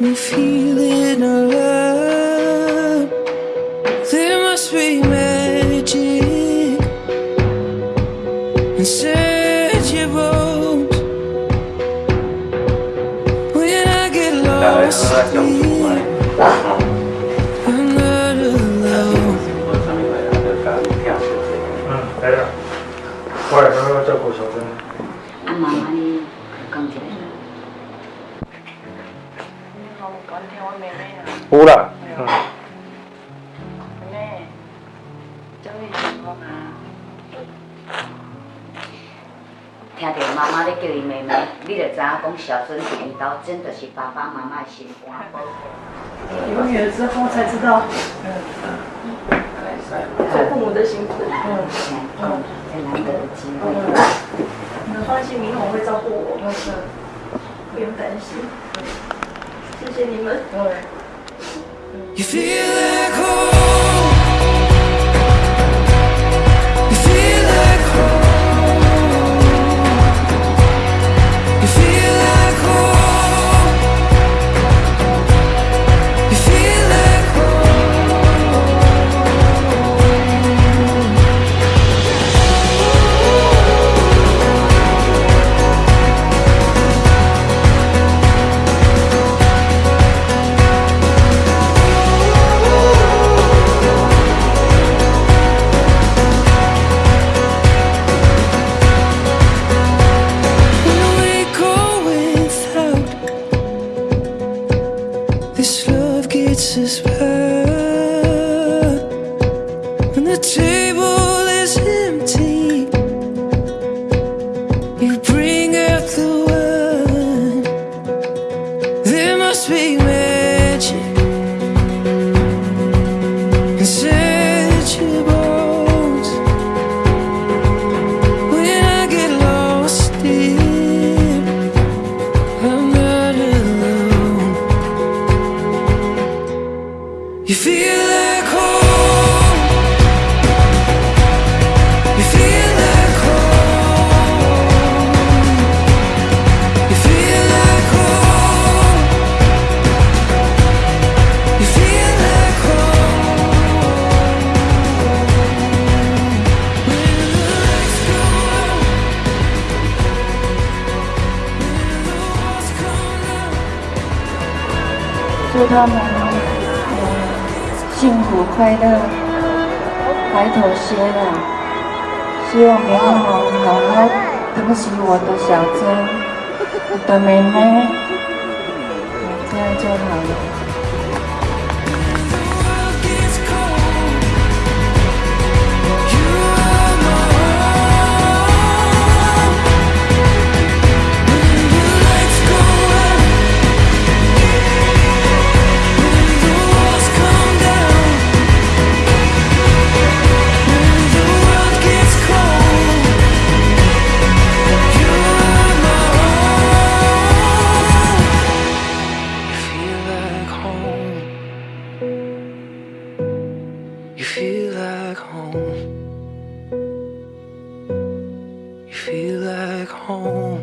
me feeling alive. There must be magic inside your bones. When I get lost, uh, I'm not alone. I'm not alone. 妹妹啊，有啦，嗯，妹妹，这位是我妈。听到妈妈咧叫伊妹妹，你就知影讲小孙伫因兜，真就是爸爸妈妈的心肝。宝。有女儿之后才知道，做父母的辛苦。嗯，嗯，最难得的机会。你们放心，明红会照顾我，不用担心。谢谢你们。This love gets us by. You feel like home. You feel like home. You feel like home. You feel like home. When the lights go out. When the. 幸福快乐，白头偕老。希望你们好好疼惜我的小珍，我的妹妹，这样就好了。Feel like home.